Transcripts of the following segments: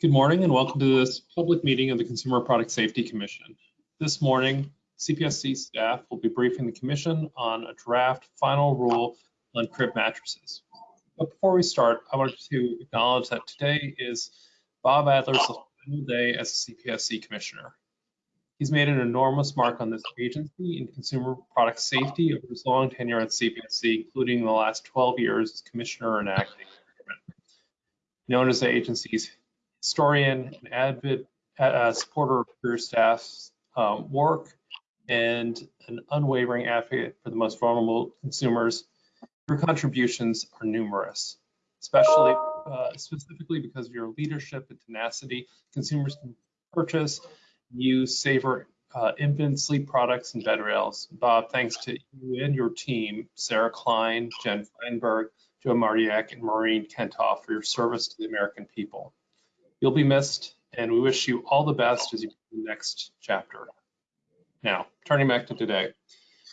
Good morning and welcome to this public meeting of the Consumer Product Safety Commission. This morning, CPSC staff will be briefing the Commission on a draft final rule on crib mattresses. But before we start, I wanted to acknowledge that today is Bob Adler's final day as a CPSC Commissioner. He's made an enormous mark on this agency in consumer product safety over his long tenure at CPSC, including the last 12 years as Commissioner and acting. Known as the agency's historian and avid uh, supporter of career staff's um, work and an unwavering advocate for the most vulnerable consumers. Your contributions are numerous, especially uh, specifically because of your leadership and tenacity. Consumers can purchase, use safer uh, infant sleep products and bed rails. Bob, thanks to you and your team, Sarah Klein, Jen Feinberg, Joe Martiak, and Maureen Kentoff for your service to the American people. You'll be missed, and we wish you all the best as you begin the next chapter. Now, turning back to today,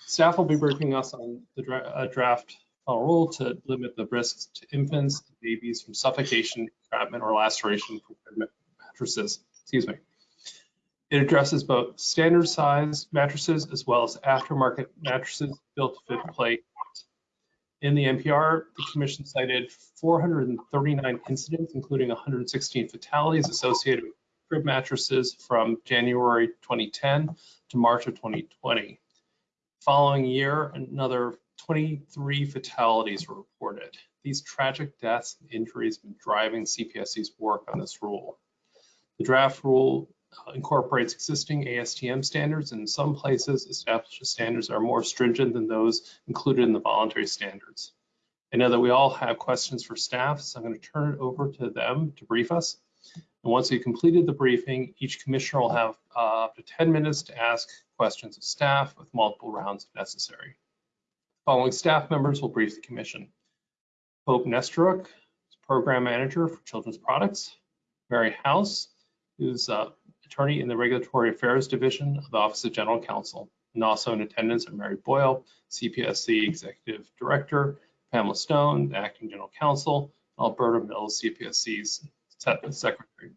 staff will be briefing us on the dra uh, draft rule to limit the risks to infants and babies from suffocation, entrapment, or laceration from mattresses. Excuse me. It addresses both standard size mattresses as well as aftermarket mattresses built to fit play in the NPR, the commission cited 439 incidents, including 116 fatalities associated with crib mattresses from January 2010 to March of 2020. Following year, another 23 fatalities were reported. These tragic deaths and injuries have been driving CPSC's work on this rule. The draft rule incorporates existing ASTM standards and in some places establishes standards are more stringent than those included in the voluntary standards. I know that we all have questions for staff, so I'm going to turn it over to them to brief us. And once we've completed the briefing, each commissioner will have uh, up to 10 minutes to ask questions of staff with multiple rounds if necessary. Following staff members will brief the commission. Hope Nesteruk, Program Manager for Children's Products. Mary House, who's uh, attorney in the Regulatory Affairs Division of the Office of General Counsel. And also in attendance are Mary Boyle, CPSC Executive Director, Pamela Stone, the Acting General Counsel, and Alberta Mills, CPSC's Secretary.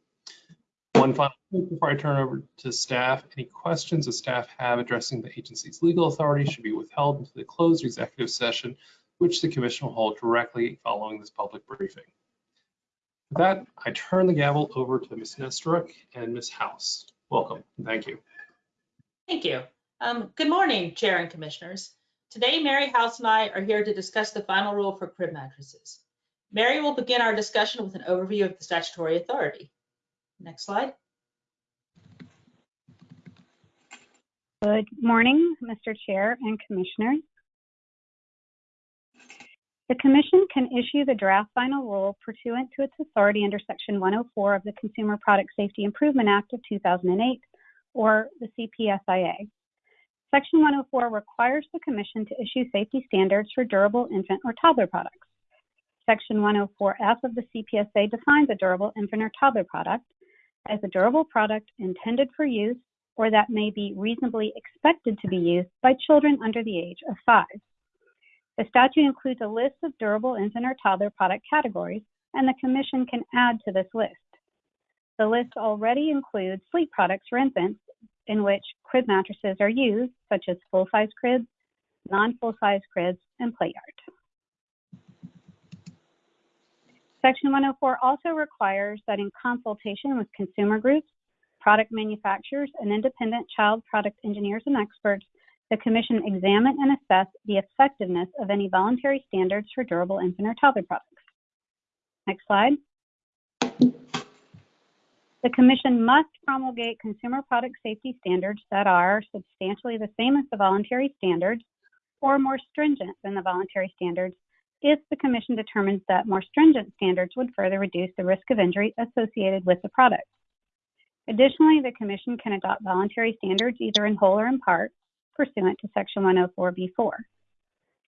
One final point before I turn over to staff. Any questions that staff have addressing the agency's legal authority should be withheld until the closed executive session, which the commission will hold directly following this public briefing. With that, I turn the gavel over to Ms. Nesteruk and Ms. House. Welcome. Thank you. Thank you. Um, good morning, Chair and Commissioners. Today, Mary House and I are here to discuss the final rule for crib mattresses. Mary will begin our discussion with an overview of the statutory authority. Next slide. Good morning, Mr. Chair and Commissioners. The Commission can issue the draft final rule pursuant to its authority under Section 104 of the Consumer Product Safety Improvement Act of 2008, or the CPSIA. Section 104 requires the Commission to issue safety standards for durable infant or toddler products. Section 104F of the CPSA defines a durable infant or toddler product as a durable product intended for use or that may be reasonably expected to be used by children under the age of five. The statute includes a list of durable infant or toddler product categories, and the Commission can add to this list. The list already includes sleep products for infants, in which crib mattresses are used, such as full size cribs, non full size cribs, and play yard. Section 104 also requires that in consultation with consumer groups, product manufacturers, and independent child product engineers and experts, the Commission examine and assess the effectiveness of any voluntary standards for durable infant or toddler products. Next slide. The Commission must promulgate consumer product safety standards that are substantially the same as the voluntary standards or more stringent than the voluntary standards if the Commission determines that more stringent standards would further reduce the risk of injury associated with the product. Additionally, the Commission can adopt voluntary standards either in whole or in part pursuant to Section 104B4.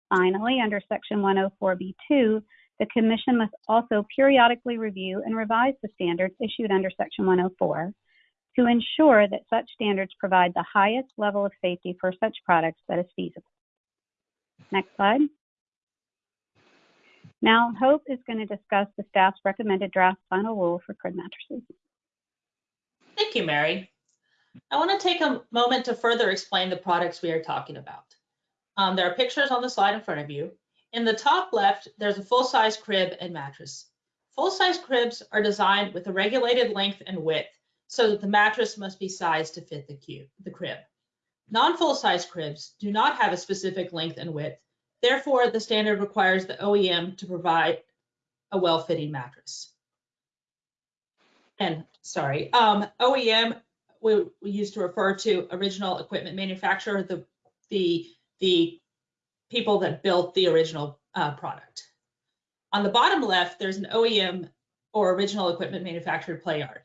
Finally, under Section 104B2, the Commission must also periodically review and revise the standards issued under Section 104 to ensure that such standards provide the highest level of safety for such products that is feasible. Next slide. Now, Hope is going to discuss the staff's recommended draft final rule for crib mattresses. Thank you, Mary. I want to take a moment to further explain the products we are talking about. Um, there are pictures on the slide in front of you. In the top left, there's a full-size crib and mattress. Full-size cribs are designed with a regulated length and width so that the mattress must be sized to fit the, cube, the crib. Non-full-size cribs do not have a specific length and width. Therefore, the standard requires the OEM to provide a well-fitting mattress. And sorry, um, OEM we, we used to refer to original equipment manufacturer, the the the people that built the original uh, product. On the bottom left, there's an OEM or original equipment manufactured play yard.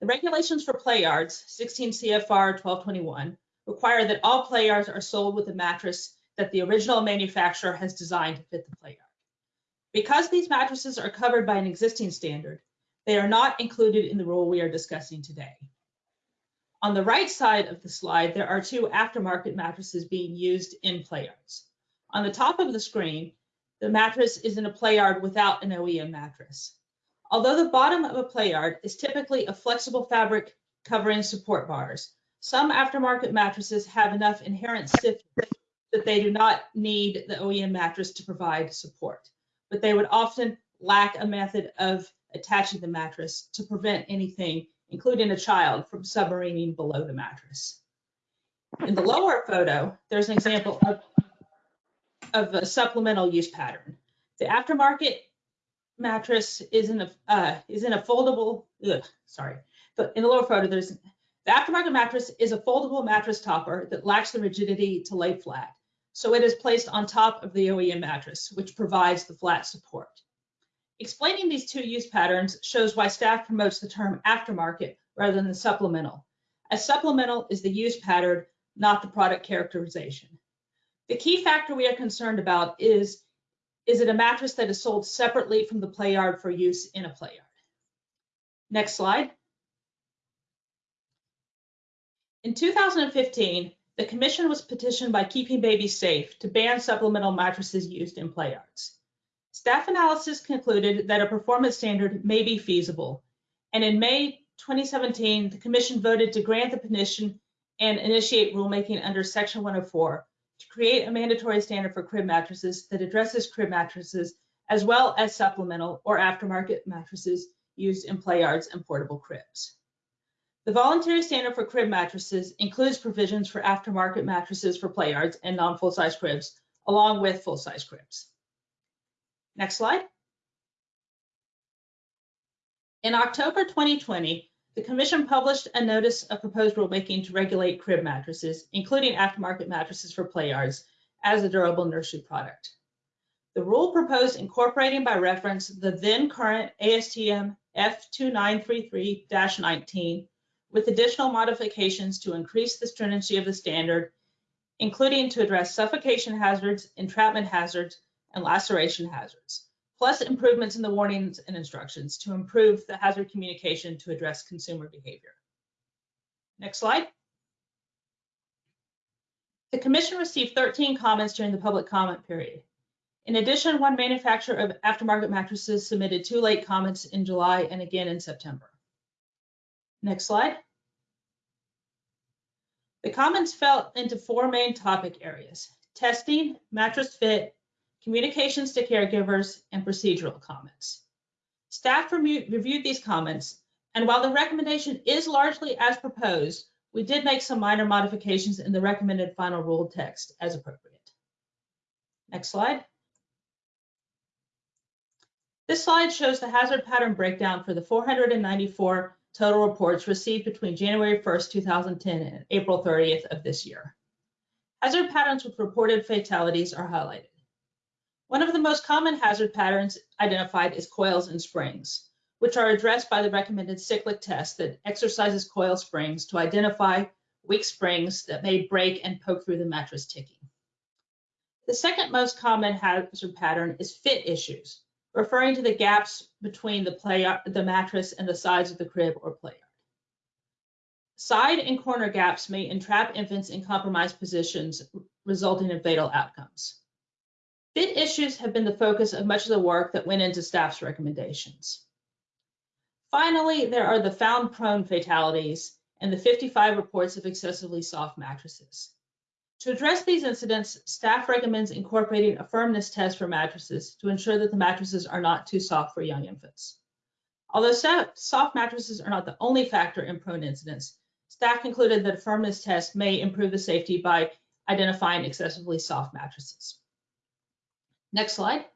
The regulations for play yards, 16 CFR 1221, require that all play yards are sold with a mattress that the original manufacturer has designed to fit the play yard. Because these mattresses are covered by an existing standard, they are not included in the rule we are discussing today. On the right side of the slide, there are two aftermarket mattresses being used in play yards. On the top of the screen, the mattress is in a play yard without an OEM mattress. Although the bottom of a play yard is typically a flexible fabric covering support bars, some aftermarket mattresses have enough inherent stiffness that they do not need the OEM mattress to provide support, but they would often lack a method of attaching the mattress to prevent anything, including a child, from submarining below the mattress. In the lower photo, there's an example of of a supplemental use pattern. The aftermarket mattress is in a uh, is in a foldable. Ugh, sorry, but in the lower photo, there's the aftermarket mattress is a foldable mattress topper that lacks the rigidity to lay flat, so it is placed on top of the OEM mattress, which provides the flat support. Explaining these two use patterns shows why staff promotes the term aftermarket rather than supplemental, as supplemental is the use pattern, not the product characterization. The key factor we are concerned about is, is it a mattress that is sold separately from the play yard for use in a play yard? Next slide. In 2015, the commission was petitioned by Keeping Babies Safe to ban supplemental mattresses used in play yards. Staff analysis concluded that a performance standard may be feasible, and in May 2017, the commission voted to grant the petition and initiate rulemaking under Section 104 to create a mandatory standard for crib mattresses that addresses crib mattresses as well as supplemental or aftermarket mattresses used in play yards and portable cribs. The voluntary standard for crib mattresses includes provisions for aftermarket mattresses for play yards and non-full-size cribs, along with full-size cribs. Next slide. In October 2020, the Commission published a notice of proposed rulemaking to regulate crib mattresses, including aftermarket mattresses for play yards, as a durable nursery product. The rule proposed incorporating by reference the then current ASTM F2933-19 with additional modifications to increase the stringency of the standard, including to address suffocation hazards, entrapment hazards, and laceration hazards plus improvements in the warnings and instructions to improve the hazard communication to address consumer behavior. Next slide. The commission received 13 comments during the public comment period. In addition, one manufacturer of aftermarket mattresses submitted two late comments in July and again in September. Next slide. The comments fell into four main topic areas, testing, mattress fit, communications to caregivers, and procedural comments. Staff reviewed these comments, and while the recommendation is largely as proposed, we did make some minor modifications in the recommended final rule text as appropriate. Next slide. This slide shows the hazard pattern breakdown for the 494 total reports received between January 1st, 2010 and April 30th of this year. Hazard patterns with reported fatalities are highlighted. One of the most common hazard patterns identified is coils and springs, which are addressed by the recommended cyclic test that exercises coil springs to identify weak springs that may break and poke through the mattress ticking. The second most common hazard pattern is fit issues, referring to the gaps between the, play, the mattress and the sides of the crib or play yard. Side and corner gaps may entrap infants in compromised positions, resulting in fatal outcomes. Fit issues have been the focus of much of the work that went into staff's recommendations. Finally, there are the found prone fatalities and the 55 reports of excessively soft mattresses. To address these incidents, staff recommends incorporating a firmness test for mattresses to ensure that the mattresses are not too soft for young infants. Although soft mattresses are not the only factor in prone incidents, staff concluded that a firmness test may improve the safety by identifying excessively soft mattresses. Next slide.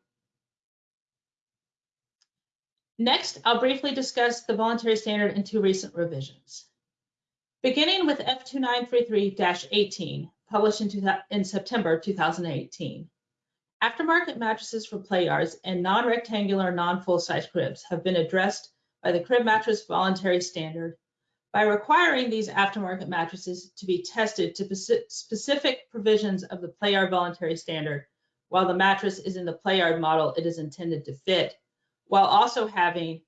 Next, I'll briefly discuss the voluntary standard and two recent revisions. Beginning with F2933-18, published in, in, September 2018, aftermarket mattresses for play yards and non-rectangular, non-full-size cribs have been addressed by the crib mattress voluntary standard by requiring these aftermarket mattresses to be tested to specific provisions of the play yard voluntary standard while the mattress is in the play yard model it is intended to fit while also having,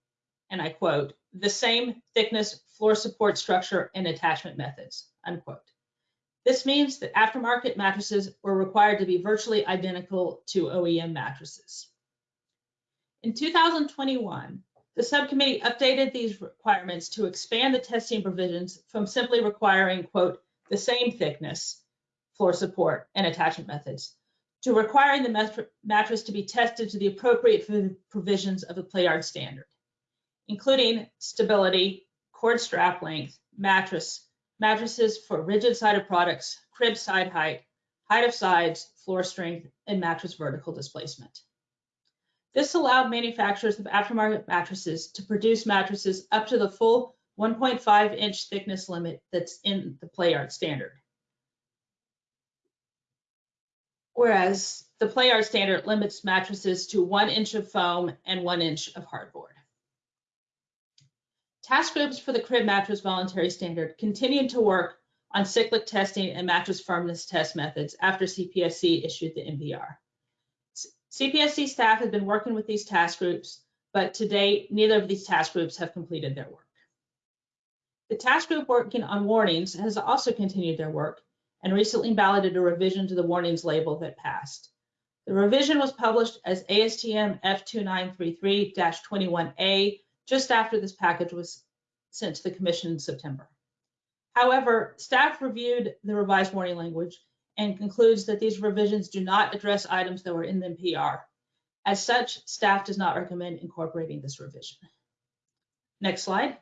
and I quote, the same thickness, floor support structure, and attachment methods, unquote. This means that aftermarket mattresses were required to be virtually identical to OEM mattresses. In 2021, the subcommittee updated these requirements to expand the testing provisions from simply requiring, quote, the same thickness, floor support, and attachment methods to requiring the mattress to be tested to the appropriate provisions of the Playard standard, including stability, cord strap length, mattress, mattresses for rigid sided products, crib side height, height of sides, floor strength, and mattress vertical displacement. This allowed manufacturers of aftermarket mattresses to produce mattresses up to the full 1.5 inch thickness limit that's in the Playard standard. Whereas the Playard standard limits mattresses to one inch of foam and one inch of hardboard. Task groups for the crib mattress voluntary standard continued to work on cyclic testing and mattress firmness test methods after CPSC issued the NPR. CPSC staff have been working with these task groups, but to date, neither of these task groups have completed their work. The task group working on warnings has also continued their work and recently balloted a revision to the warnings label that passed. The revision was published as ASTM F2933-21A just after this package was sent to the Commission in September. However, staff reviewed the revised warning language and concludes that these revisions do not address items that were in the NPR. As such, staff does not recommend incorporating this revision. Next slide.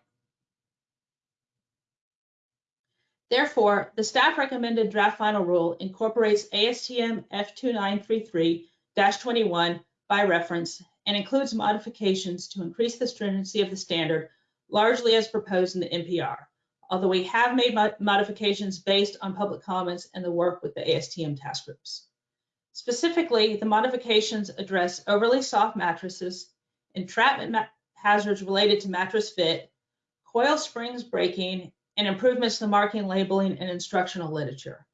Therefore, the staff recommended draft final rule incorporates ASTM F2933-21 by reference and includes modifications to increase the stringency of the standard, largely as proposed in the NPR, although we have made modifications based on public comments and the work with the ASTM task groups. Specifically, the modifications address overly soft mattresses, entrapment hazards related to mattress fit, coil springs breaking, and improvements to marking, labeling, and instructional literature,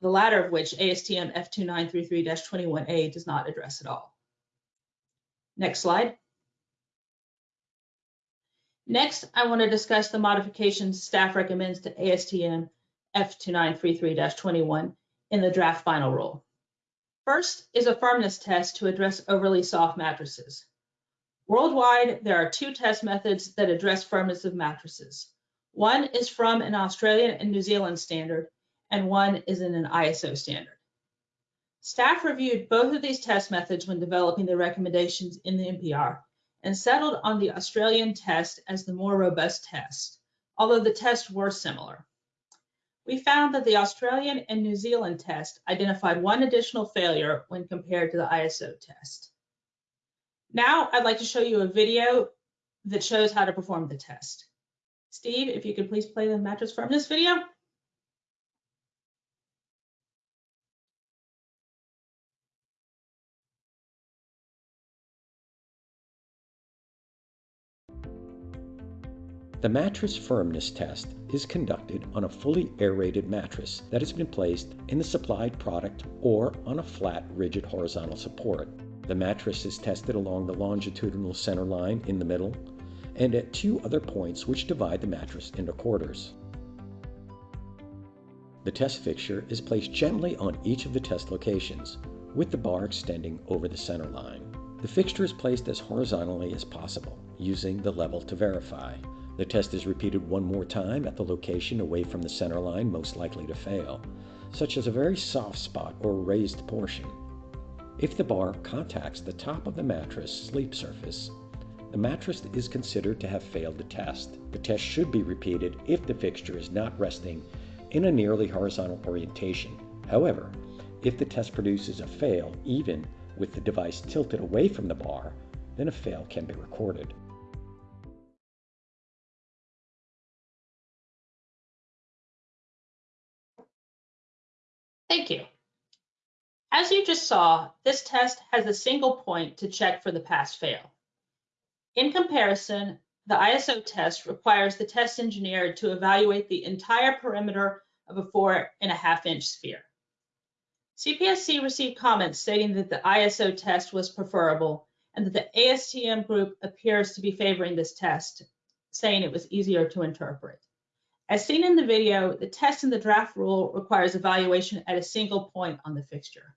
the latter of which ASTM F2933-21A does not address at all. Next slide. Next, I want to discuss the modifications staff recommends to ASTM F2933-21 in the draft final rule. First is a firmness test to address overly soft mattresses. Worldwide, there are two test methods that address firmness of mattresses. One is from an Australian and New Zealand standard, and one is in an ISO standard. Staff reviewed both of these test methods when developing the recommendations in the NPR and settled on the Australian test as the more robust test, although the tests were similar. We found that the Australian and New Zealand test identified one additional failure when compared to the ISO test. Now I'd like to show you a video that shows how to perform the test. Steve, if you could please play the mattress firmness video. The mattress firmness test is conducted on a fully aerated mattress that has been placed in the supplied product or on a flat, rigid horizontal support. The mattress is tested along the longitudinal center line in the middle and at two other points which divide the mattress into quarters. The test fixture is placed gently on each of the test locations, with the bar extending over the center line. The fixture is placed as horizontally as possible, using the level to verify. The test is repeated one more time at the location away from the center line most likely to fail, such as a very soft spot or raised portion. If the bar contacts the top of the mattress sleep surface, the mattress is considered to have failed the test. The test should be repeated if the fixture is not resting in a nearly horizontal orientation. However, if the test produces a fail even with the device tilted away from the bar, then a fail can be recorded. Thank you. As you just saw, this test has a single point to check for the pass-fail. In comparison, the ISO test requires the test engineer to evaluate the entire perimeter of a four and a half inch sphere. CPSC received comments stating that the ISO test was preferable and that the ASTM group appears to be favoring this test, saying it was easier to interpret. As seen in the video, the test in the draft rule requires evaluation at a single point on the fixture.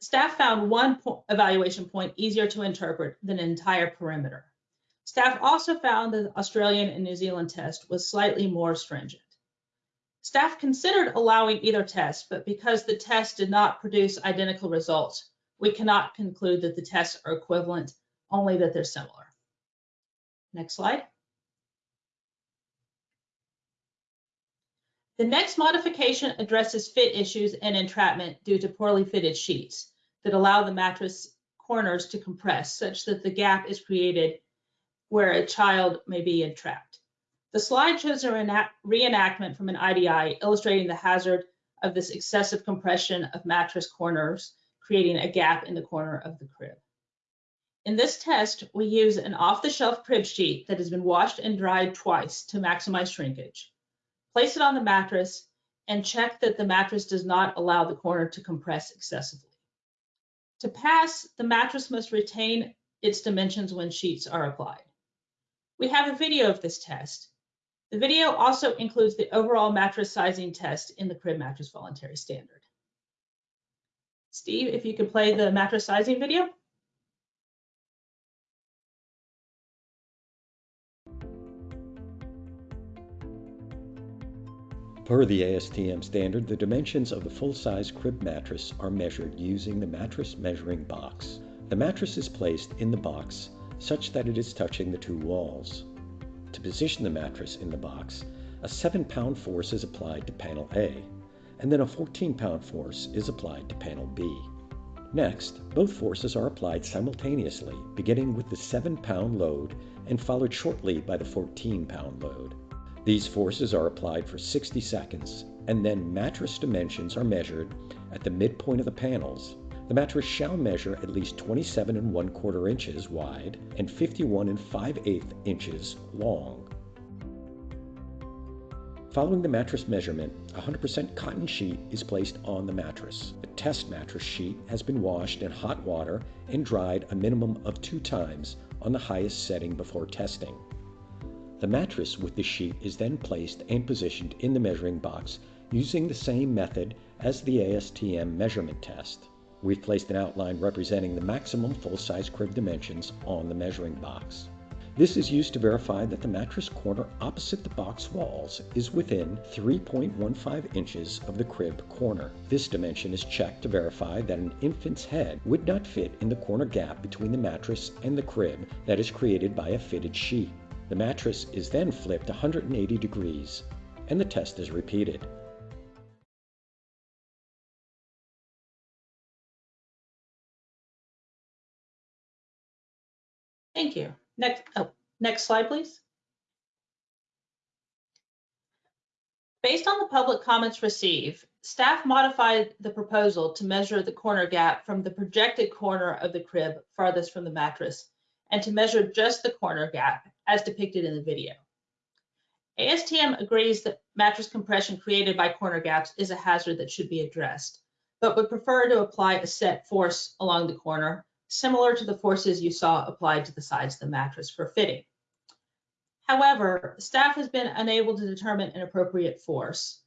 Staff found one po evaluation point easier to interpret than an entire perimeter. Staff also found the Australian and New Zealand test was slightly more stringent. Staff considered allowing either test, but because the test did not produce identical results, we cannot conclude that the tests are equivalent, only that they're similar. Next slide. The next modification addresses fit issues and entrapment due to poorly fitted sheets that allow the mattress corners to compress such that the gap is created where a child may be entrapped. The slide shows a reenactment from an IDI illustrating the hazard of this excessive compression of mattress corners, creating a gap in the corner of the crib. In this test, we use an off-the-shelf crib sheet that has been washed and dried twice to maximize shrinkage. Place it on the mattress and check that the mattress does not allow the corner to compress excessively. To pass, the mattress must retain its dimensions when sheets are applied. We have a video of this test. The video also includes the overall mattress sizing test in the crib mattress voluntary standard. Steve, if you could play the mattress sizing video. Per the ASTM standard, the dimensions of the full-size crib mattress are measured using the mattress measuring box. The mattress is placed in the box such that it is touching the two walls. To position the mattress in the box, a 7-pound force is applied to panel A, and then a 14-pound force is applied to panel B. Next, both forces are applied simultaneously, beginning with the 7-pound load and followed shortly by the 14-pound load. These forces are applied for 60 seconds, and then mattress dimensions are measured at the midpoint of the panels. The mattress shall measure at least 27 and 1 quarter inches wide and 51 and 5 8 inches long. Following the mattress measurement, a 100% cotton sheet is placed on the mattress. The test mattress sheet has been washed in hot water and dried a minimum of two times on the highest setting before testing. The mattress with the sheet is then placed and positioned in the measuring box using the same method as the ASTM measurement test. We've placed an outline representing the maximum full-size crib dimensions on the measuring box. This is used to verify that the mattress corner opposite the box walls is within 3.15 inches of the crib corner. This dimension is checked to verify that an infant's head would not fit in the corner gap between the mattress and the crib that is created by a fitted sheet. The mattress is then flipped 180 degrees and the test is repeated. Thank you. Next, oh, next slide, please. Based on the public comments received, staff modified the proposal to measure the corner gap from the projected corner of the crib farthest from the mattress and to measure just the corner gap as depicted in the video. ASTM agrees that mattress compression created by corner gaps is a hazard that should be addressed, but would prefer to apply a set force along the corner similar to the forces you saw applied to the sides of the mattress for fitting. However, staff has been unable to determine an appropriate force.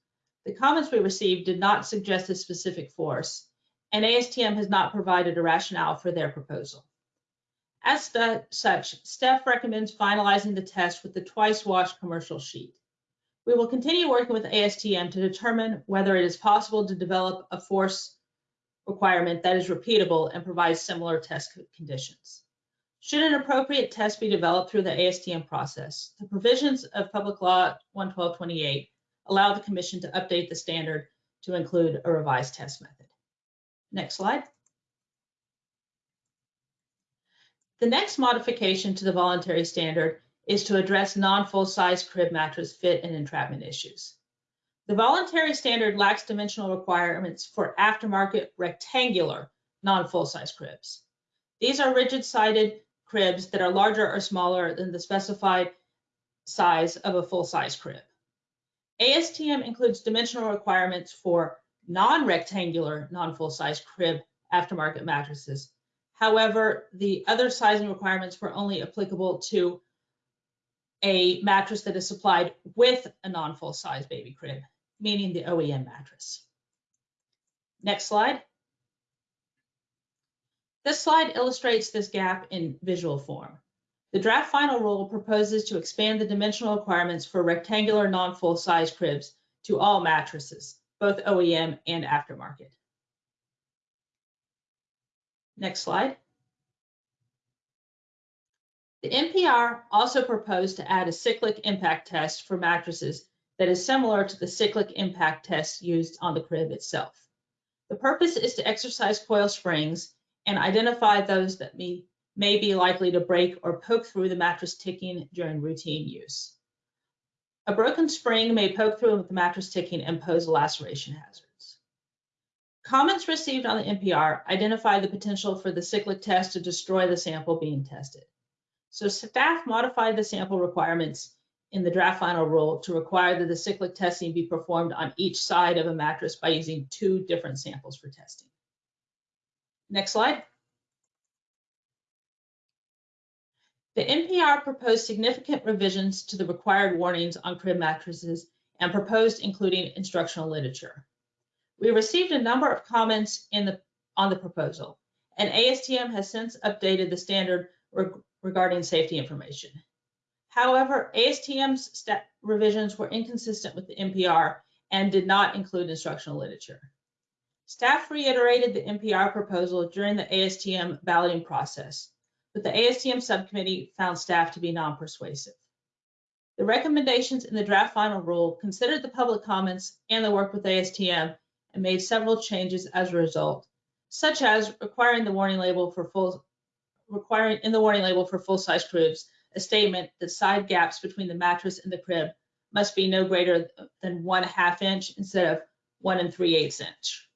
The comments we received did not suggest a specific force, and ASTM has not provided a rationale for their proposal. As such, staff recommends finalizing the test with the twice washed commercial sheet. We will continue working with ASTM to determine whether it is possible to develop a force requirement that is repeatable and provides similar test conditions. Should an appropriate test be developed through the ASTM process, the provisions of Public Law 11228 allow the commission to update the standard to include a revised test method. Next slide. The next modification to the voluntary standard is to address non-full-size crib mattress fit and entrapment issues. The voluntary standard lacks dimensional requirements for aftermarket rectangular non-full-size cribs. These are rigid-sided cribs that are larger or smaller than the specified size of a full-size crib. ASTM includes dimensional requirements for non-rectangular, non-full-size crib aftermarket mattresses. However, the other sizing requirements were only applicable to a mattress that is supplied with a non-full size baby crib, meaning the OEM mattress. Next slide. This slide illustrates this gap in visual form. The draft final rule proposes to expand the dimensional requirements for rectangular non-full size cribs to all mattresses, both OEM and aftermarket. Next slide. The NPR also proposed to add a cyclic impact test for mattresses that is similar to the cyclic impact test used on the crib itself. The purpose is to exercise coil springs and identify those that may, may be likely to break or poke through the mattress ticking during routine use. A broken spring may poke through the mattress ticking and pose a laceration hazards. Comments received on the NPR identify the potential for the cyclic test to destroy the sample being tested. So staff modified the sample requirements in the draft final rule to require that the cyclic testing be performed on each side of a mattress by using two different samples for testing. Next slide. The NPR proposed significant revisions to the required warnings on crib mattresses and proposed including instructional literature. We received a number of comments the, on the proposal, and ASTM has since updated the standard reg- regarding safety information. However, ASTM's revisions were inconsistent with the NPR and did not include instructional literature. Staff reiterated the NPR proposal during the ASTM balloting process, but the ASTM subcommittee found staff to be non-persuasive. The recommendations in the draft final rule considered the public comments and the work with ASTM and made several changes as a result, such as requiring the warning label for full, requiring in the warning label for full-size cribs, a statement that side gaps between the mattress and the crib must be no greater than one half inch instead of one and three eighths inch,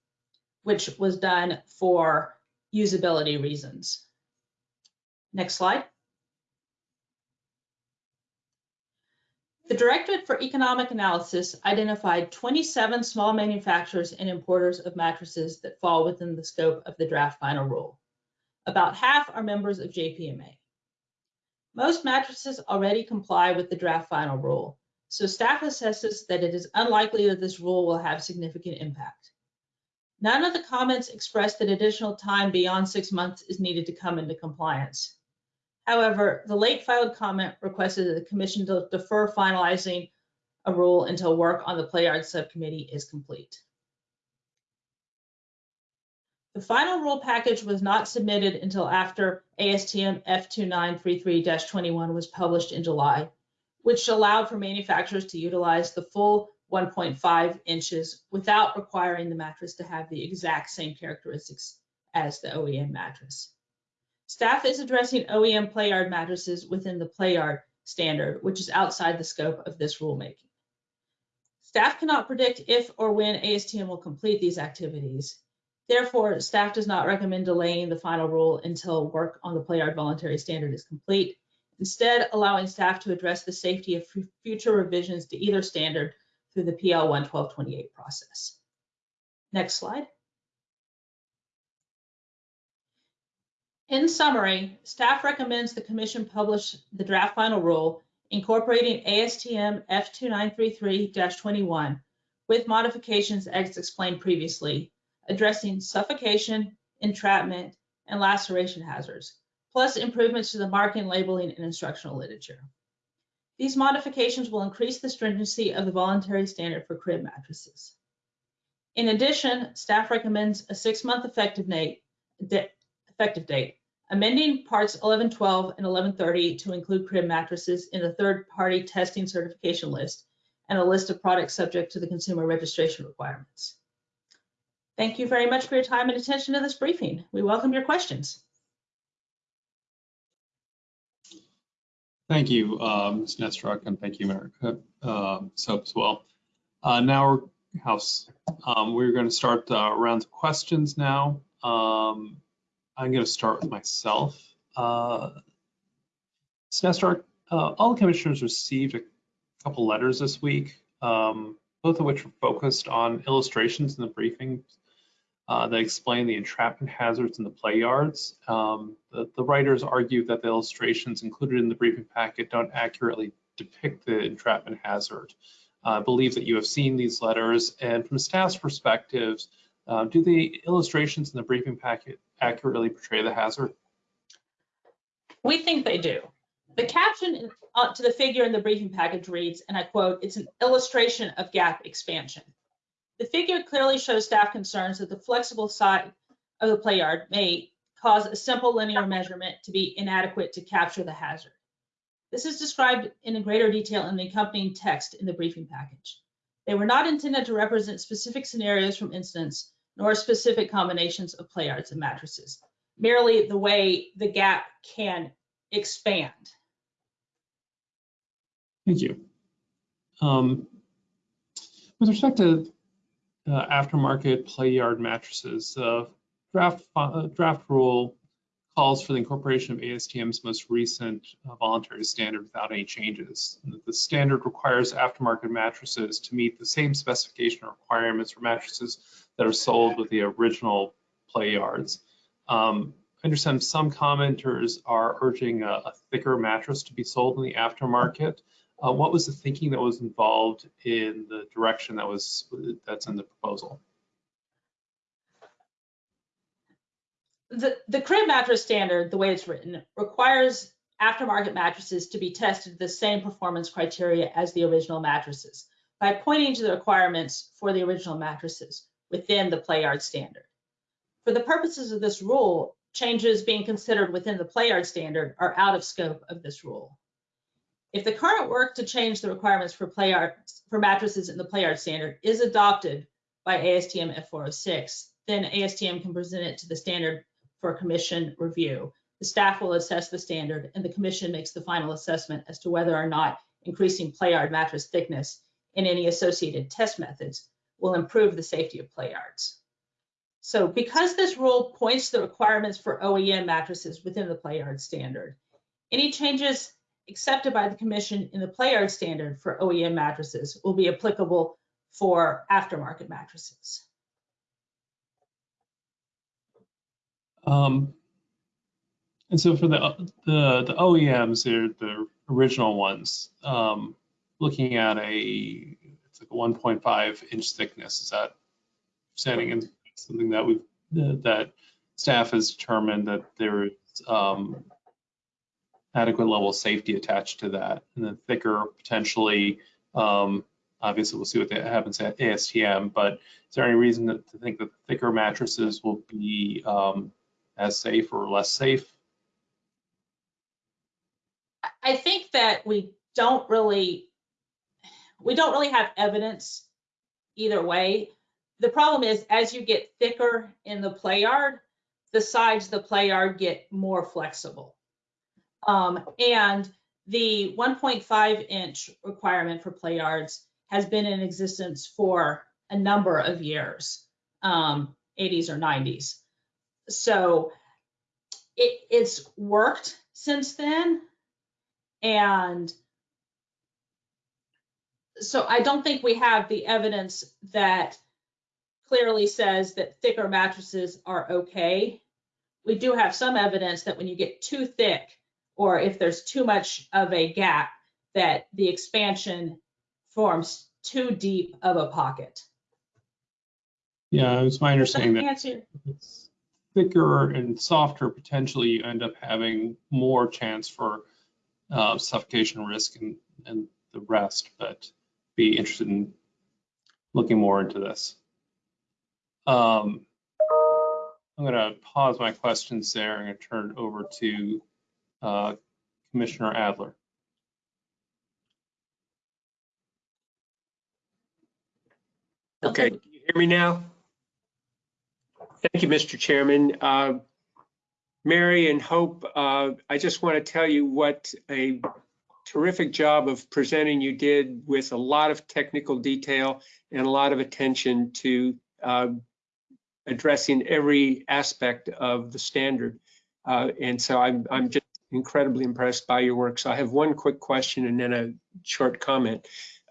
which was done for usability reasons. Next slide. The Directorate for Economic Analysis identified 27 small manufacturers and importers of mattresses that fall within the scope of the draft final rule. About half are members of JPMA. Most mattresses already comply with the draft final rule, so staff assesses that it is unlikely that this rule will have significant impact. None of the comments expressed that additional time beyond six months is needed to come into compliance. However, the late filed comment requested that the commission to defer finalizing a rule until work on the play yard subcommittee is complete. The final rule package was not submitted until after ASTM F2933-21 was published in July, which allowed for manufacturers to utilize the full 1.5 inches without requiring the mattress to have the exact same characteristics as the OEM mattress. Staff is addressing OEM play yard mattresses within the play yard standard, which is outside the scope of this rulemaking. Staff cannot predict if or when ASTM will complete these activities. Therefore, staff does not recommend delaying the final rule until work on the play yard voluntary standard is complete. Instead, allowing staff to address the safety of future revisions to either standard through the PL 11228 process. Next slide. In summary, staff recommends the commission publish the draft final rule incorporating ASTM F2933-21 with modifications as explained previously, addressing suffocation, entrapment, and laceration hazards, plus improvements to the marking, labeling, and instructional literature. These modifications will increase the stringency of the voluntary standard for crib mattresses. In addition, staff recommends a six-month effective date, effective date, amending parts 1112 and 1130 to include crib mattresses in the third-party testing certification list and a list of products subject to the consumer registration requirements. Thank you very much for your time and attention to this briefing. We welcome your questions. Thank you, um, Ms. Nesteruk, and thank you, America um, Soap as well. Uh, Now, House, um, we're going to start uh, rounds of questions now. Um, I'm going to start with myself. Uh, Ms. Uh, all the commissioners received a couple letters this week, um, both of which were focused on illustrations in the briefing uh, that explain the entrapment hazards in the play yards. Um, the, the writers argue that the illustrations included in the briefing packet don't accurately depict the entrapment hazard. Uh, I believe that you have seen these letters, and from staff's perspectives, uh, do the illustrations in the briefing packet accurately portray the hazard? We think they do. The caption to the figure in the briefing package reads, and I quote, "It's an illustration of gap expansion." The figure clearly shows staff concerns that the flexible side of the play yard may cause a simple linear measurement to be inadequate to capture the hazard. This is described in greater detail in the accompanying text in the briefing package. They were not intended to represent specific scenarios from incidents nor specific combinations of play yards and mattresses, merely the way the gap can expand. Thank you. Um, with respect to uh, aftermarket play yard mattresses, uh, draft uh, draft rule calls for the incorporation of ASTM's most recent uh, voluntary standard without any changes. The standard requires aftermarket mattresses to meet the same specification requirements for mattresses that are sold with the original play yards. Um, I understand some commenters are urging a, a thicker mattress to be sold in the aftermarket. Uh, what was the thinking that was involved in the direction that was that's in the proposal? The, the crib mattress standard, the way it's written, requires aftermarket mattresses to be tested the same performance criteria as the original mattresses by pointing to the requirements for the original mattresses within the play yard standard. For the purposes of this rule, changes being considered within the play yard standard are out of scope of this rule. If the current work to change the requirements for play yard, for mattresses in the play yard standard is adopted by ASTM F406, then ASTM can present it to the standard for commission review. The staff will assess the standard and the commission makes the final assessment as to whether or not increasing play yard mattress thickness and any associated test methods will improve the safety of play yards. So because this rule points to the requirements for OEM mattresses within the play yard standard, any changes accepted by the commission in the play yard standard for OEM mattresses will be applicable for aftermarket mattresses. Um, and so for the the, the OEMs, they're the original ones. Um, looking at a it's like a 1.5 inch thickness. Is that standing in something that we've that staff has determined that there is um, adequate level of safety attached to that, and then thicker potentially. Um, obviously, we'll see what happens at ASTM. But is there any reason to, to think that thicker mattresses will be um, as safe or less safe? I think that we don't really, we don't really have evidence either way. The problem is as you get thicker in the play yard, the sides of the play yard get more flexible. Um, and the 1.5 inch requirement for play yards has been in existence for a number of years, um, 80s or 90s. So it, it's worked since then. And so I don't think we have the evidence that clearly says that thicker mattresses are okay. We do have some evidence that when you get too thick, or if there's too much of a gap, that the expansion forms too deep of a pocket. Yeah, it's my understanding that answer? it's thicker and softer, potentially you end up having more chance for uh, suffocation risk and, and the rest, but be interested in looking more into this. Um, I'm going to pause my questions there and turn it over to uh, Commissioner Adler. Okay, can you hear me now? Thank you, Mr. Chairman. Uh, Mary and Hope, uh, I just want to tell you what a terrific job of presenting you did with a lot of technical detail and a lot of attention to uh, addressing every aspect of the standard. Uh, and so I'm, I'm just incredibly impressed by your work. So I have one quick question and then a short comment.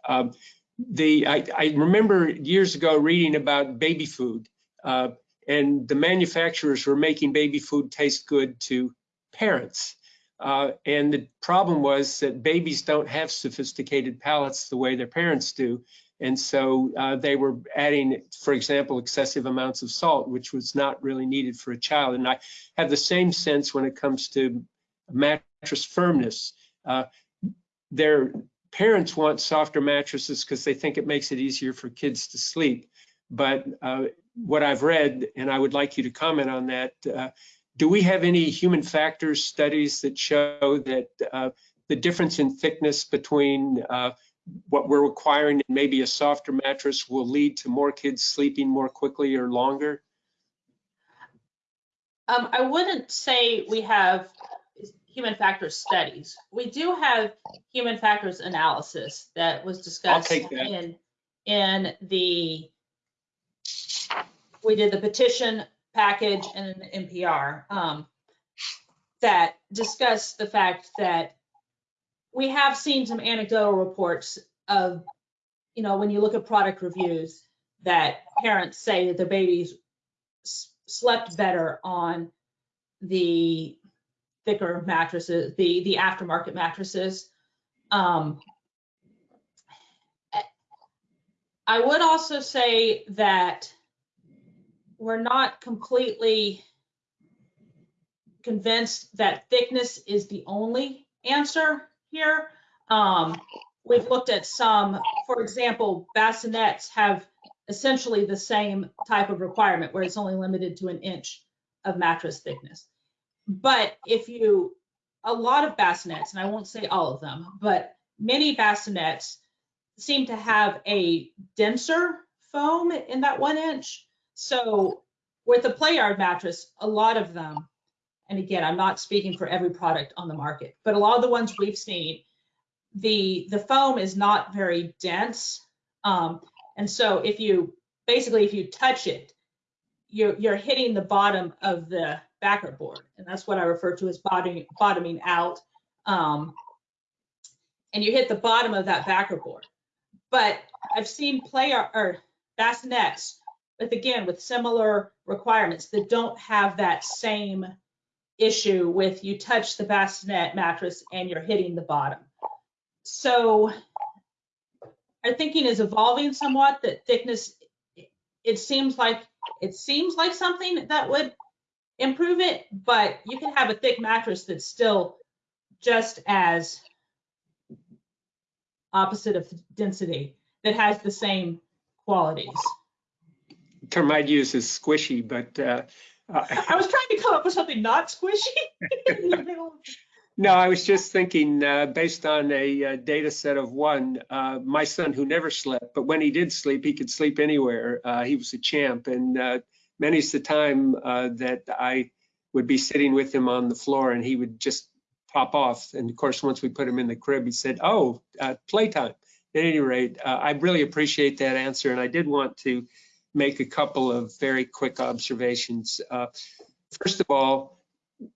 Um, the I, I, remember years ago reading about baby food, uh, and the manufacturers were making baby food taste good to parents. Uh, and the problem was that babies don't have sophisticated palates the way their parents do. And so uh, they were adding, for example, excessive amounts of salt, which was not really needed for a child. And I have the same sense when it comes to mattress firmness. Uh, their parents want softer mattresses because they think it makes it easier for kids to sleep. But uh, what I've read, and I would like you to comment on that, uh, do we have any human factors studies that show that uh, the difference in thickness between uh, what we're requiring and maybe a softer mattress will lead to more kids sleeping more quickly or longer? Um, I wouldn't say we have human factors studies. We do have human factors analysis that was discussed that. in in the we did the petition package and an NPR um, that discussed the fact that we have seen some anecdotal reports of, you know, when you look at product reviews, that parents say that their babies slept better on the thicker mattresses, the the aftermarket mattresses. Um, I would also say that we're not completely convinced that thickness is the only answer here. Um, we've looked at some, for example, bassinets have essentially the same type of requirement where it's only limited to an inch of mattress thickness. But if you, a lot of bassinets, and I won't say all of them, but many bassinets seem to have a denser foam in that one inch. So with a play yard mattress, a lot of them, and again, I'm not speaking for every product on the market, but a lot of the ones we've seen, the the foam is not very dense. Um, and so if you basically if you touch it, you're you're hitting the bottom of the backer board, and that's what I refer to as bottoming bottoming out. Um, and you hit the bottom of that backer board. But I've seen play or bassinets with again with similar requirements that don't have that same issue with you touch the bassinet mattress and you're hitting the bottom. So our thinking is evolving somewhat that thickness it seems like it seems like something that would improve it, but you can have a thick mattress that's still just as opposite of density that has the same qualities. Term I'd use is squishy, but uh, I was trying to come up with something not squishy. No, I was just thinking, uh, based on a, uh data set of one, uh, my son who never slept, but when he did sleep, he could sleep anywhere. Uh, he was a champ, and uh, many's the time uh, that I would be sitting with him on the floor, and he would just pop off. And of course, once we put him in the crib, he said, "Oh, uh, playtime." At any rate, uh, I really appreciate that answer, and I did want to make a couple of very quick observations. Uh, first of all,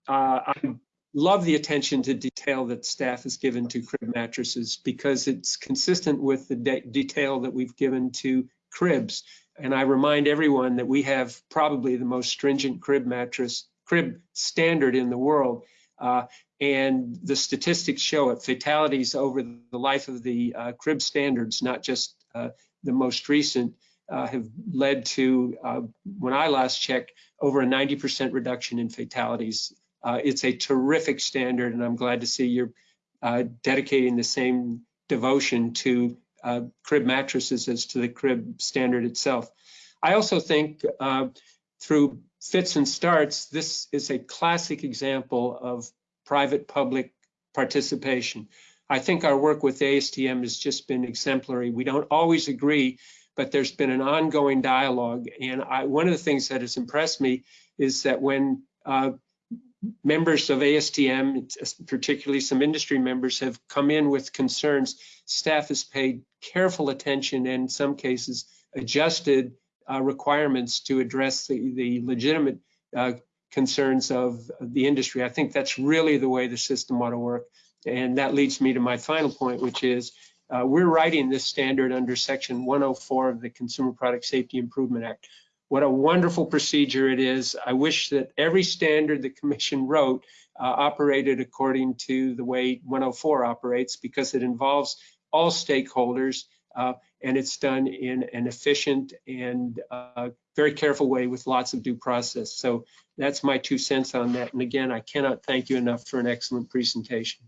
uh, I'm love the attention to detail that staff has given to crib mattresses because it's consistent with the de detail that we've given to cribs. And I remind everyone that we have probably the most stringent crib mattress, crib standard in the world. Uh, and the statistics show it, fatalities over the life of the uh, crib standards, not just uh, the most recent, uh, have led to, uh, when I last checked, over a 90% reduction in fatalities. Uh, It's a terrific standard, and I'm glad to see you're uh, dedicating the same devotion to uh, crib mattresses as to the crib standard itself. I also think through fits and starts, this is a classic example of private-public participation. I think our work with ASTM has just been exemplary. We don't always agree, but there's been an ongoing dialogue. And I, one of the things that has impressed me is that when uh, members of ASTM, particularly some industry members, have come in with concerns, staff has paid careful attention and in some cases adjusted uh, requirements to address the, the legitimate uh, concerns of the industry. I think that's really the way the system ought to work. And that leads me to my final point, which is uh, we're writing this standard under section 104 of the Consumer Product Safety Improvement Act. What a wonderful procedure it is. I wish that every standard the commission wrote uh, operated according to the way 104 operates because it involves all stakeholders uh, and it's done in an efficient and uh, very careful way with lots of due process. So that's my two cents on that. And again, I cannot thank you enough for an excellent presentation.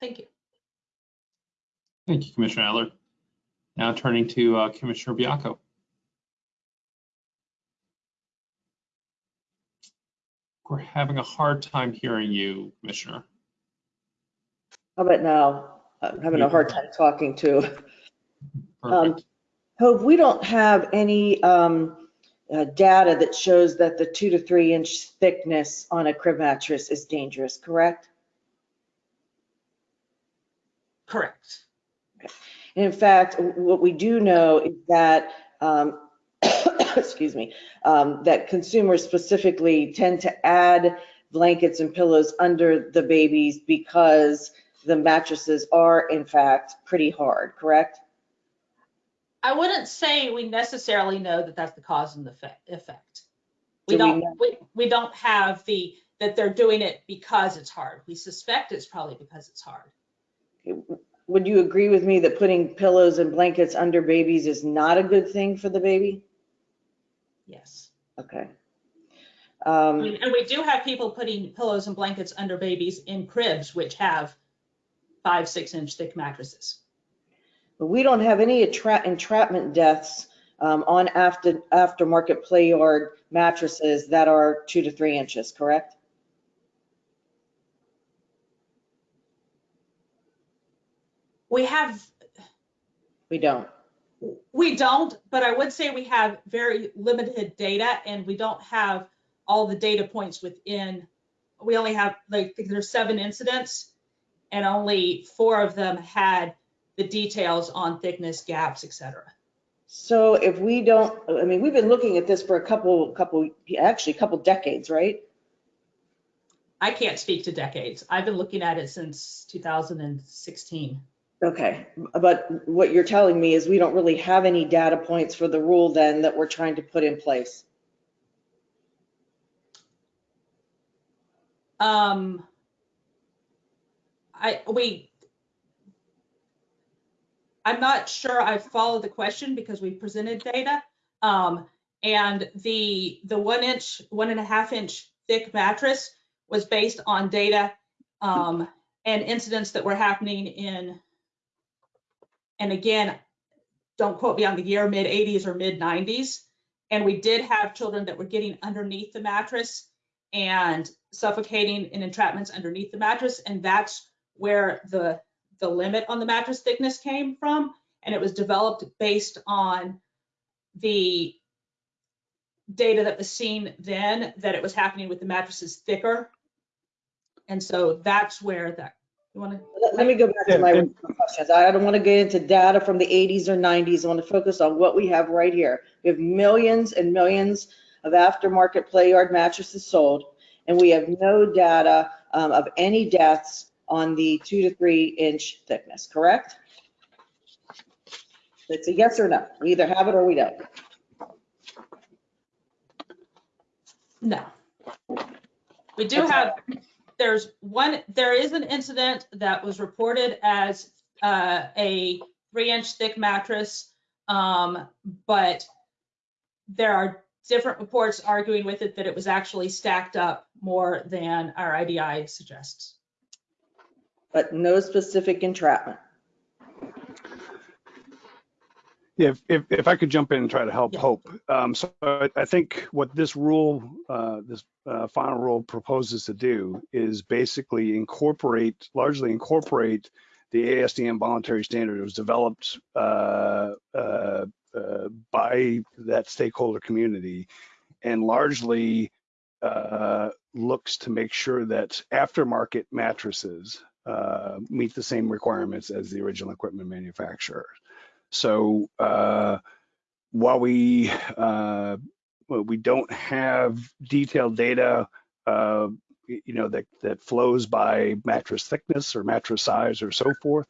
Thank you. Thank you, Commissioner Adler. Now turning to uh, Commissioner Baiocco. We're having a hard time hearing you, Commissioner. How about now? I'm having a hard time talking too. Um, Hope, we don't have any um, uh, data that shows that the two to three inch thickness on a crib mattress is dangerous, correct? Correct. And in fact, what we do know is that, um, excuse me, um, that consumers specifically tend to add blankets and pillows under the babies because the mattresses are in fact pretty hard, correct? I wouldn't say we necessarily know that that's the cause and the effect. We do don't know- we, we don't have the, that they're doing it because it's hard. We suspect it's probably because it's hard. Would you agree with me that putting pillows and blankets under babies is not a good thing for the baby? Yes. Okay. Um, mean, And we do have people putting pillows and blankets under babies in cribs, which have five, six inch thick mattresses. But we don't have any entrapment deaths um, on after aftermarket play yard mattresses that are two to three inches, correct? We have, We don't. we don't, but I would say we have very limited data and we don't have all the data points within. We only have, like, there's seven incidents and only four of them had the details on thickness, gaps, et cetera. So if we don't, I mean, we've been looking at this for a couple, couple, actually a couple decades, right? I can't speak to decades. I've been looking at it since 2016. Okay, but what you're telling me is we don't really have any data points for the rule then that we're trying to put in place. Um, I, we, I'm not sure I followed the question because we presented data. Um, and the, the one inch, one and a half inch thick mattress was based on data, um, and incidents that were happening in, and again, don't quote me on the year, mid eighties or mid nineties. And we did have children that were getting underneath the mattress and suffocating in entrapments underneath the mattress. And that's where the, the limit on the mattress thickness came from. And it was developed based on the data that was seen then, that it was happening with the mattresses thicker. And so that's where that, you want to? Let let me go back to my Yeah, original questions. I don't want to get into data from the 80s or 90s. I want to focus on what we have right here. We have millions and millions of aftermarket play yard mattresses sold, and we have no data um, of any deaths on the two to three inch thickness, correct? It's a yes or no. We either have it or we don't. No. We do Okay. have, there's one, there is an incident that was reported as uh, a three inch thick mattress Um, but there are different reports arguing with it that it was actually stacked up more than our IDI suggests. But no specific entrapment. Yeah, if, if, if I could jump in and try to help Yeah. Hope. Um, so I, I think what this rule, uh, this uh, final rule proposes to do is basically incorporate, largely incorporate the ASTM voluntary standard. It was developed uh, uh, uh, by that stakeholder community and largely uh, looks to make sure that aftermarket mattresses uh, meet the same requirements as the original equipment manufacturer. So uh, while we uh, we don't have detailed data, uh, you know that that flows by mattress thickness or mattress size or so forth,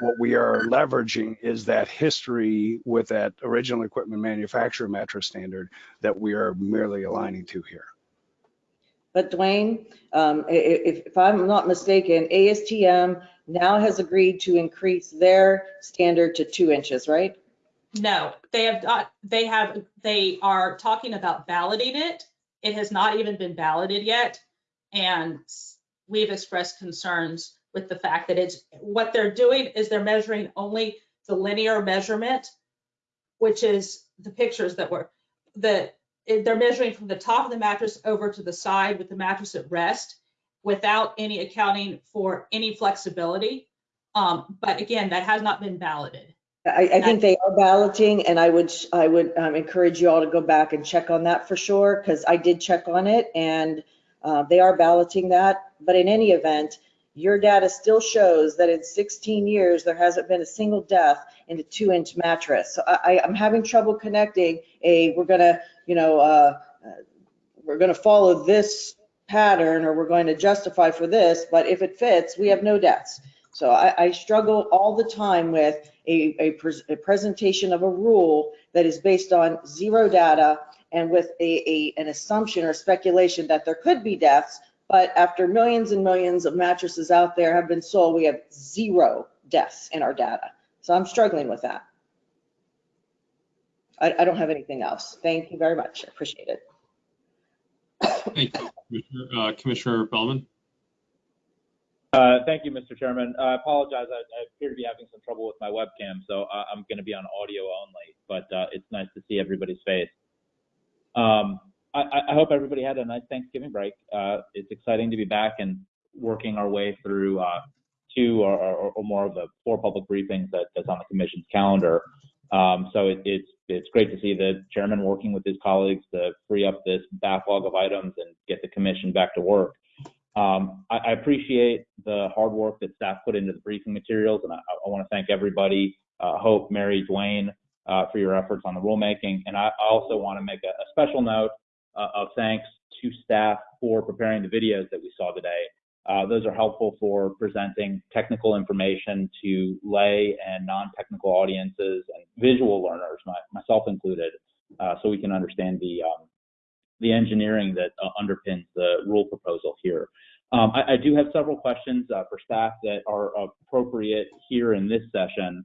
what we are leveraging is that history with that original equipment manufacturer mattress standard that we are merely aligning to here. But Duane, um, if, if I'm not mistaken, ASTM now has agreed to increase their standard to two inches, right? No, they have not, they have, they are talking about balloting it. It has not even been balloted yet. And we've expressed concerns with the fact that it's, what they're doing is they're measuring only the linear measurement, which is the pictures that were, the, they're measuring from the top of the mattress over to the side with the mattress at rest without any accounting for any flexibility. Um, but again, that has not been balloted. I, I think they are balloting and I would, I would um, encourage you all to go back and check on that for sure, because I did check on it and uh, they are balloting that. But in any event, your data still shows that in 16 years, there hasn't been a single death in a two inch mattress. So I, I- I'm having trouble connecting a, we're gonna, you know, uh, uh, we're gonna follow this pattern or we're going to justify for this, but if it fits, we have no deaths. So I, I struggle all the time with a, a, pres- a presentation of a rule that is based on zero data and with a, an assumption or speculation that there could be deaths, but after millions and millions of mattresses out there have been sold, we have zero deaths in our data. So I'm struggling with that. I, I don't have anything else. Thank you very much. I appreciate it. Thank you, Commissioner, uh, Commissioner Feldman. Uh, Thank you, Mr. Chairman. I apologize. I I appear to be having some trouble with my webcam, so I- I'm going to be on audio only, but uh, it's nice to see everybody's face. Um, I I- I hope everybody had a nice Thanksgiving break. Uh, It's exciting to be back and working our way through uh, two or- or or more of the four public briefings that- that's on the commission's calendar. Um, So it- it's it's great to see the chairman working with his colleagues to free up this backlog of items and get the commission back to work. Um, I, I appreciate the hard work that staff put into the briefing materials, and I, I want to thank everybody, uh, Hope, Mary, Duane, uh, for your efforts on the rulemaking. And I, also want to make a, a special note uh, of thanks to staff for preparing the videos that we saw today. Uh, those are helpful for presenting technical information to lay and non-technical audiences and visual learners, my, myself included, uh, so we can understand the um, the engineering that uh, underpins the rule proposal here. Um, I, I do have several questions uh, for staff that are appropriate here in this session,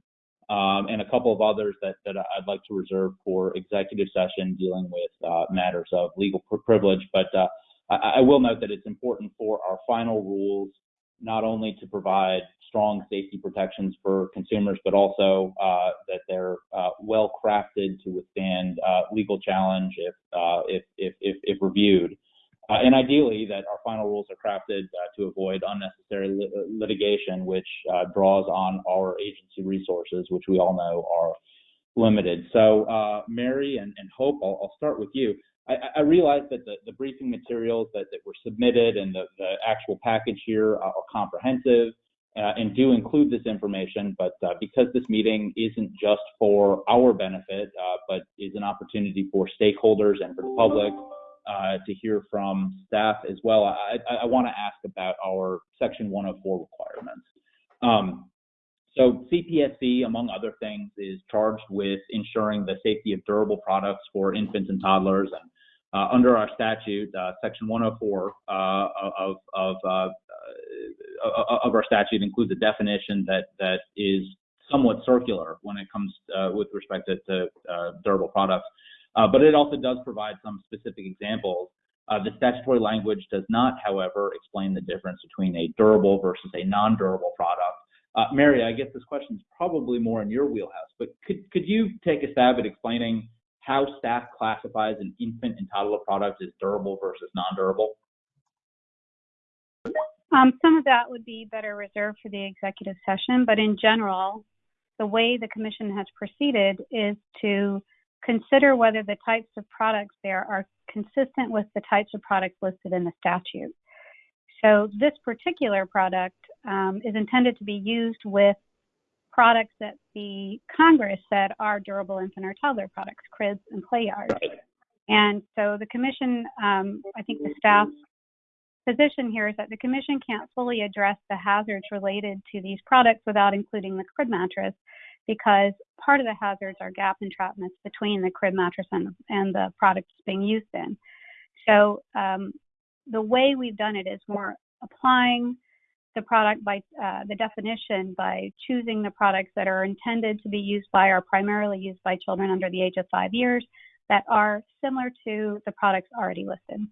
um, and a couple of others that, that I'd like to reserve for executive session dealing with uh, matters of legal privilege. But uh, I, I will note that it's important for our final rules not only to provide strong safety protections for consumers, but also uh, that they're uh, well crafted to withstand uh, legal challenge if, uh, if, if, if, if reviewed. Uh, and ideally, that our final rules are crafted uh, to avoid unnecessary lit- litigation, which draws on our agency resources, which we all know are limited. So, Mary and, and Hope, I'll, I'll start with you. I, I realize that the, the briefing materials that, that were submitted and the, the actual package here are, are comprehensive uh, and do include this information, but uh, because this meeting isn't just for our benefit, uh, but is an opportunity for stakeholders and for the public uh, to hear from staff as well, I, I, I want to ask about our Section 104 requirements. Um, so CPSC, among other things, is charged with ensuring the safety of durable products for infants and toddlers. And uh, under our statute, uh, Section 104 uh, of of uh, uh, of our statute includes a definition that that is somewhat circular when it comes uh, with respect to, to durable products. But it also does provide some specific examples. Uh, the statutory language does not, however, explain the difference between a durable versus a non-durable product. Uh, Mary, I guess this question is probably more in your wheelhouse, but could, could you take a stab at explaining how staff classifies an infant and toddler product as durable versus non-durable? Um, some of that would be better reserved for the executive session, but in general, the way the commission has proceeded is to consider whether the types of products there are consistent with the types of products listed in the statute. So this particular product um, is intended to be used with products that the Congress said are durable infant or toddler products, cribs and play yards. And so the commission, um, I think the staff position here is that the commission can't fully address the hazards related to these products without including the crib mattress because part of the hazards are gap entrapments between the crib mattress and, and the product it's being used in. So um, the way we've done it is we're applying the product by uh, the definition by choosing the products that are intended to be used by or primarily used by children under the age of five years that are similar to the products already listed.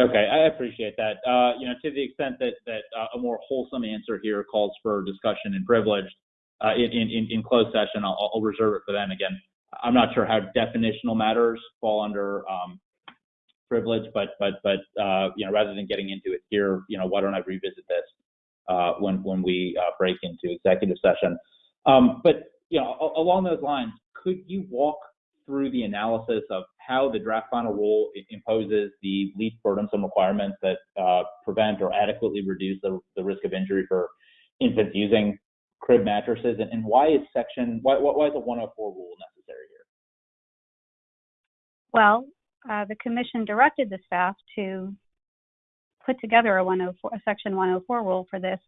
Okay, I appreciate that. Uh, you know, to the extent that that uh, a more wholesome answer here calls for discussion and privilege uh, in, in in closed session, I'll, I'll reserve it for then. Again, I'm not sure how definitional matters fall under um, privilege, but but but uh, you know, rather than getting into it here, you know, why don't I revisit this uh, when when we uh, break into executive session? Um, but you know, along those lines, could you walk through the analysis of how the draft final rule imposes the least burdensome requirements that uh, prevent or adequately reduce the, the risk of injury for infants using crib mattresses, and, and why is section why, why is a 104 rule necessary here? Well, uh, the commission directed the staff to put together a 104 a section 104 rule for this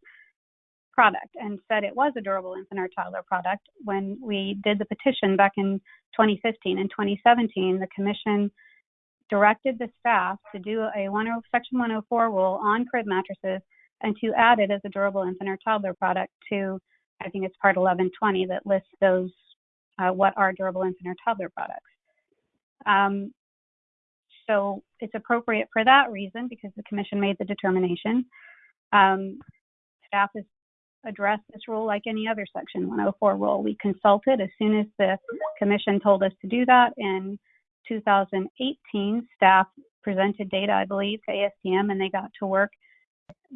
product and said it was a durable infant or toddler product. When we did the petition back in 2015 and 2017 the commission directed the staff to do a 10, section 104 rule on crib mattresses and to add it as a durable infant or toddler product to i think it's part 1120 that lists those uh, what are durable infant or toddler products. Um, so it's appropriate for that reason because the commission made the determination um, staff is address this rule like any other Section 104 rule. We consulted as soon as the commission told us to do that. In 2018, staff presented data, I believe, to ASTM, and they got to work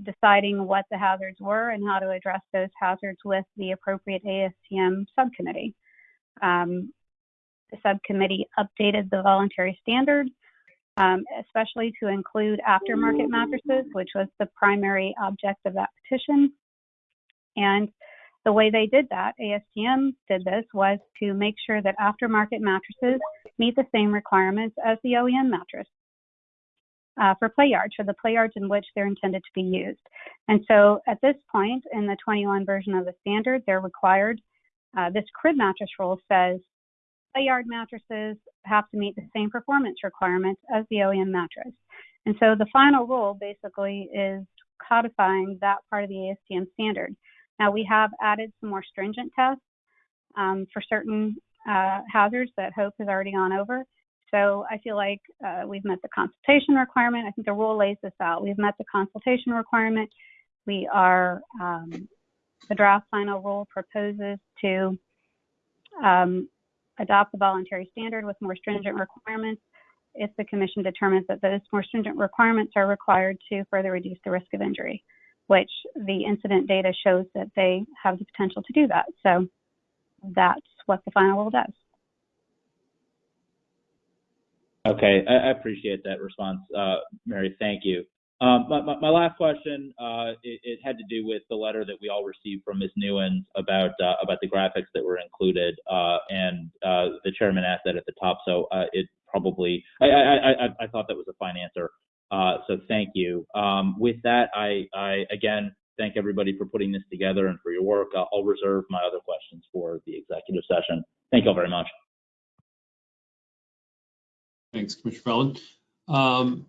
deciding what the hazards were and how to address those hazards with the appropriate ASTM subcommittee. Um, the subcommittee updated the voluntary standard, um, especially to include aftermarket mattresses, which was the primary object of that petition. And the way they did that, ASTM did this, was to make sure that aftermarket mattresses meet the same requirements as the OEM mattress uh, for play yards, for the play yards in which they're intended to be used. And so at this point in the 21 version of the standard, they're required, uh, this crib mattress rule says play yard mattresses have to meet the same performance requirements as the OEM mattress. And so the final rule basically is codifying that part of the ASTM standard. Now we have added some more stringent tests um, for certain uh, hazards that Hope has already gone over. So I feel like uh, we've met the consultation requirement. I think the rule lays this out. We've met the consultation requirement. We are, um, the draft final rule proposes to um, adopt the voluntary standard with more stringent requirements if the commission determines that those more stringent requirements are required to further reduce the risk of injury which the incident data shows that they have the potential to do that. So that's what the final rule does. Okay, I, appreciate that response, uh, Mary. Thank you. Um, my, my, my, last question, uh, it, it, had to do with the letter that we all received from Ms. Newens about uh, about the graphics that were included, uh, and uh, the chairman asked that at the top. So uh, it probably, I, I, I, I, thought that was a fine answer. Uh, so thank you. Um, with that, I, I, again thank everybody for putting this together and for your work. I'll, reserve my other questions for the executive session. Thank you all very much. Thanks, Commissioner Feldman. Um,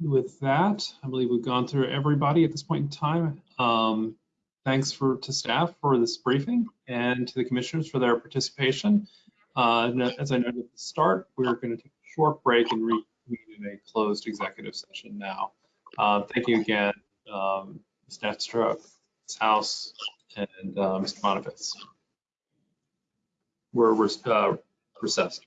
with that, I believe we've gone through everybody at this point in time. Um, thanks for to staff for this briefing and to the commissioners for their participation. Uh, as I noted at the start, we're going to take a short break and reconvene in a closed executive session now. Uh, thank you again, um, Ms. Nesteruk, Ms. House, and uh, Mr. Boniface. We're, we're uh, recessed.